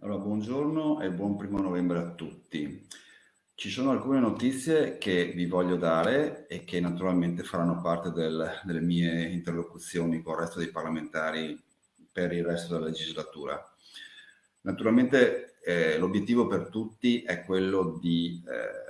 Allora, buongiorno e buon primo novembre a tutti. Ci sono alcune notizie che vi voglio dare e che naturalmente faranno parte del, delle mie interlocuzioni con il resto dei parlamentari per il resto della legislatura. Naturalmente eh, l'obiettivo per tutti è quello di eh,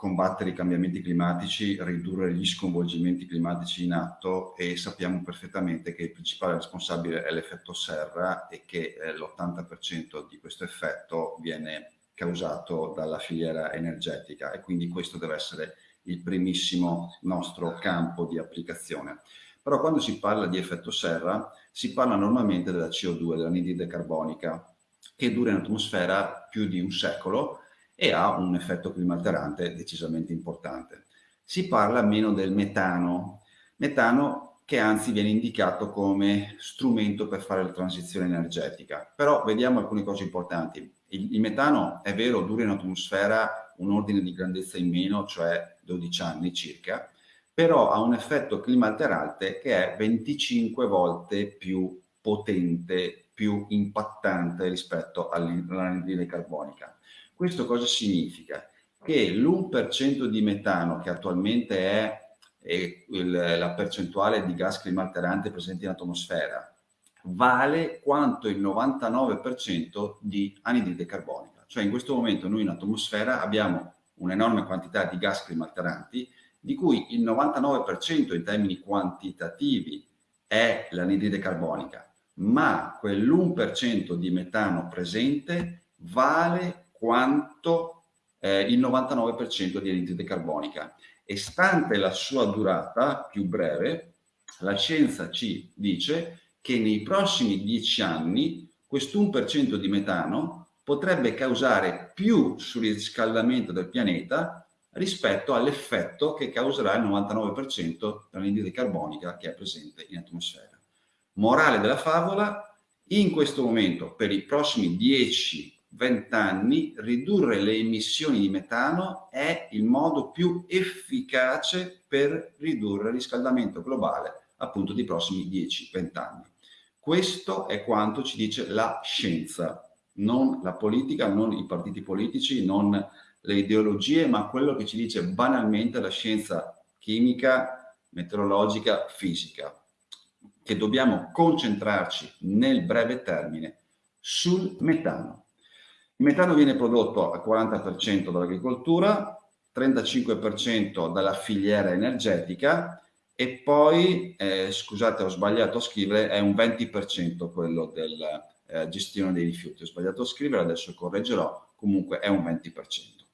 combattere i cambiamenti climatici, ridurre gli sconvolgimenti climatici in atto e sappiamo perfettamente che il principale responsabile è l'effetto serra e che eh, l'80% di questo effetto viene causato dalla filiera energetica e quindi questo deve essere il primissimo nostro campo di applicazione. Però quando si parla di effetto serra si parla normalmente della CO2, dell'anidride carbonica, che dura in atmosfera più di un secolo e ha un effetto climalterante decisamente importante. Si parla meno del metano, metano che anzi viene indicato come strumento per fare la transizione energetica. Però vediamo alcune cose importanti. Il, il metano, è vero, dura in atmosfera un ordine di grandezza in meno, cioè 12 anni circa, però ha un effetto climalterante che è 25 volte più potente, più impattante rispetto all'anidride carbonica. Questo cosa significa? Che l'1% di metano, che attualmente è, è il, la percentuale di gas climalterante presente in atmosfera, vale quanto il 99% di anidride carbonica. Cioè in questo momento noi in atmosfera abbiamo un'enorme quantità di gas climalteranti, di cui il 99% in termini quantitativi è l'anidride carbonica, ma quell'1% di metano presente vale quanto eh, il 99% di anidride carbonica. E stante la sua durata più breve, la scienza ci dice che nei prossimi dieci anni questo 1% di metano potrebbe causare più surriscaldamento del pianeta rispetto all'effetto che causerà il 99% dell'anidride carbonica che è presente in atmosfera. Morale della favola, in questo momento, per i prossimi 10-20 anni, ridurre le emissioni di metano è il modo più efficace per ridurre il riscaldamento globale appunto dei prossimi 10-20 anni. Questo è quanto ci dice la scienza, non la politica, non i partiti politici, non le ideologie, ma quello che ci dice banalmente la scienza chimica, meteorologica, fisica, che dobbiamo concentrarci nel breve termine sul metano. Il metano viene prodotto al 40% dall'agricoltura, 35% dalla filiera energetica e poi, eh, scusate ho sbagliato a scrivere, è un 20% quello della eh, gestione dei rifiuti. Ho sbagliato a scrivere, adesso correggerò, comunque è un 20%.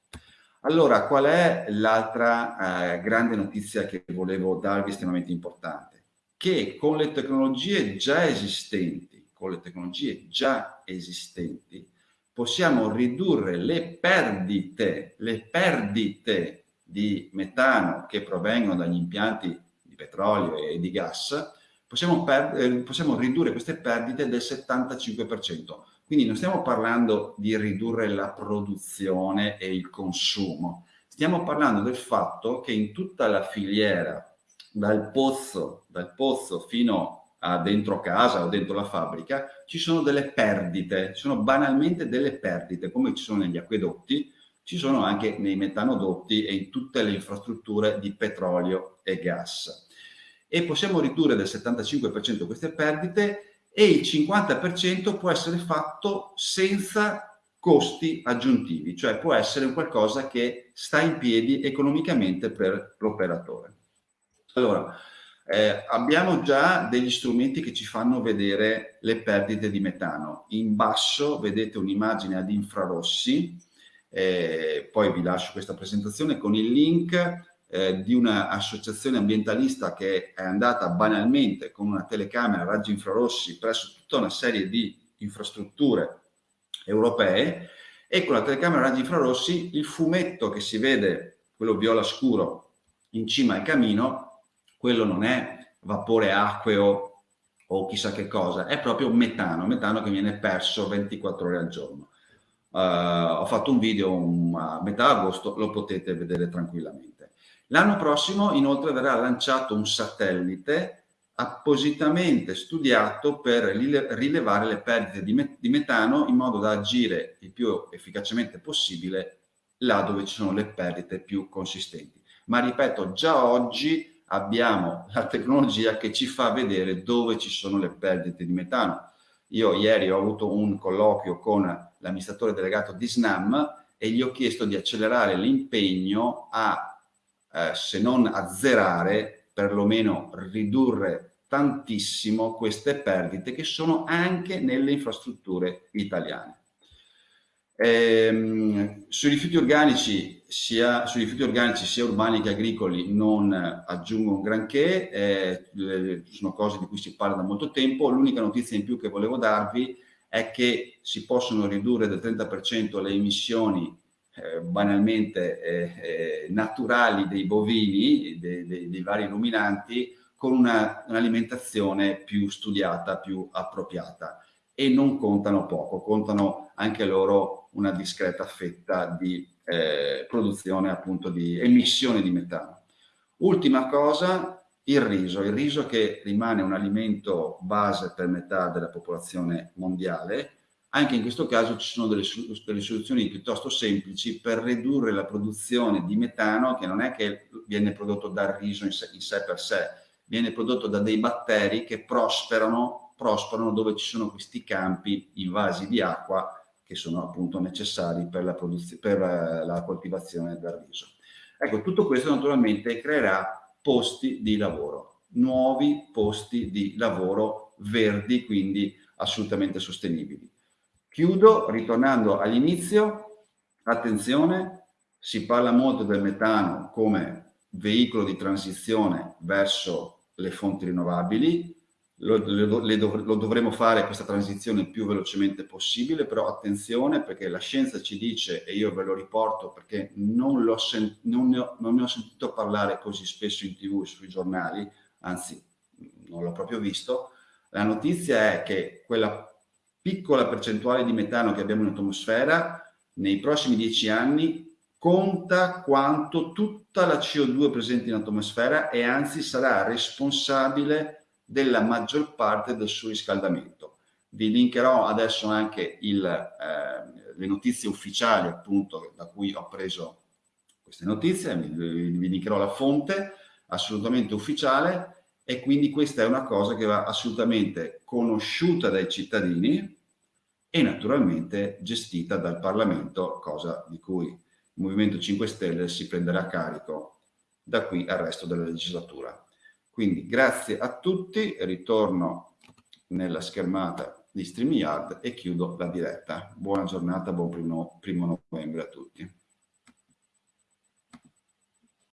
Allora, qual è l'altra eh, grande notizia che volevo darvi estremamente importante? Che con le tecnologie già esistenti, con le tecnologie già esistenti, possiamo ridurre le perdite, le perdite di metano che provengono dagli impianti petrolio e di gas, possiamo, eh, possiamo ridurre queste perdite del 75%. Quindi non stiamo parlando di ridurre la produzione e il consumo, stiamo parlando del fatto che in tutta la filiera, dal pozzo, dal pozzo fino dentro casa o dentro la fabbrica, ci sono delle perdite, sono banalmente delle perdite, come ci sono negli acquedotti, ci sono anche nei metanodotti e in tutte le infrastrutture di petrolio e gas e possiamo ridurre del 75% queste perdite e il 50% può essere fatto senza costi aggiuntivi, cioè può essere qualcosa che sta in piedi economicamente per l'operatore. Allora, eh, abbiamo già degli strumenti che ci fanno vedere le perdite di metano. In basso vedete un'immagine ad infrarossi, eh, poi vi lascio questa presentazione con il link eh, di un'associazione ambientalista che è andata banalmente con una telecamera a raggi infrarossi presso tutta una serie di infrastrutture europee e con la telecamera a raggi infrarossi il fumetto che si vede, quello viola scuro, in cima al camino, quello non è vapore acqueo o chissà che cosa, è proprio metano, metano che viene perso 24 ore al giorno. Uh, ho fatto un video a metà agosto, lo potete vedere tranquillamente. L'anno prossimo inoltre verrà lanciato un satellite appositamente studiato per rilevare le perdite di, metano in modo da agire il più efficacemente possibile là dove ci sono le perdite più consistenti. Ma ripeto, già oggi abbiamo la tecnologia che ci fa vedere dove ci sono le perdite di metano. Io ieri ho avuto un colloquio con l'amministratore delegato di SNAM e gli ho chiesto di accelerare l'impegno a, eh, se non azzerare, perlomeno ridurre tantissimo queste perdite che sono anche nelle infrastrutture italiane. Ehm, sui, rifiuti organici, sia, sui rifiuti organici sia urbani che agricoli non aggiungo un granché, eh, sono cose di cui si parla da molto tempo. L'unica notizia in più che volevo darvi è che si possono ridurre del 30% le emissioni eh, banalmente eh, eh, naturali dei bovini, dei, dei, dei vari ruminanti, con un'alimentazione un più studiata, più appropriata e non contano poco, contano anche loro una discreta fetta di eh, produzione appunto di emissione di metano. Ultima cosa, il riso, il riso che rimane un alimento base per metà della popolazione mondiale, anche in questo caso ci sono delle, delle, soluzioni piuttosto semplici per ridurre la produzione di metano che non è che viene prodotto dal riso in sé, in sé per sé, viene prodotto da dei batteri che prosperano prosperano dove ci sono questi campi invasi di acqua che sono appunto necessari per la, per la coltivazione del riso. Ecco, tutto questo naturalmente creerà posti di lavoro, nuovi posti di lavoro verdi, quindi assolutamente sostenibili. Chiudo ritornando all'inizio, attenzione, si parla molto del metano come veicolo di transizione verso le fonti rinnovabili, lo, lo, lo, dovremo fare questa transizione il più velocemente possibile, però attenzione perché la scienza ci dice, e io ve lo riporto perché non, non, ne, ho, non ne ho sentito parlare così spesso in tv e sui giornali, anzi non l'ho proprio visto, la notizia è che quella piccola percentuale di metano che abbiamo in atmosfera nei prossimi dieci anni conta quanto tutta la CO2 presente in atmosfera e anzi sarà responsabile della maggior parte del suo riscaldamento. Vi linkerò adesso anche il, eh, le notizie ufficiali appunto da cui ho preso queste notizie, vi, linkerò la fonte assolutamente ufficiale e quindi questa è una cosa che va assolutamente conosciuta dai cittadini e naturalmente gestita dal Parlamento, cosa di cui il Movimento 5 Stelle si prenderà carico da qui al resto della legislatura. Quindi grazie a tutti, ritorno nella schermata di StreamYard e chiudo la diretta. Buona giornata, buon primo, primo novembre a tutti.